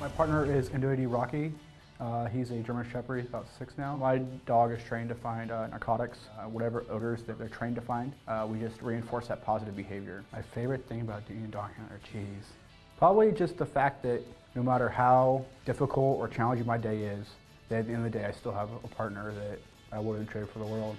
My partner is Indoidi Rocky. Uh, he's a German Shepherd, he's about six now. My dog is trained to find uh, narcotics, uh, whatever odors that they're trained to find. Uh, we just reinforce that positive behavior. My favorite thing about doing a dog handler, geez. Probably just the fact that no matter how difficult or challenging my day is, that at the end of the day I still have a partner that I wouldn't trade for the world.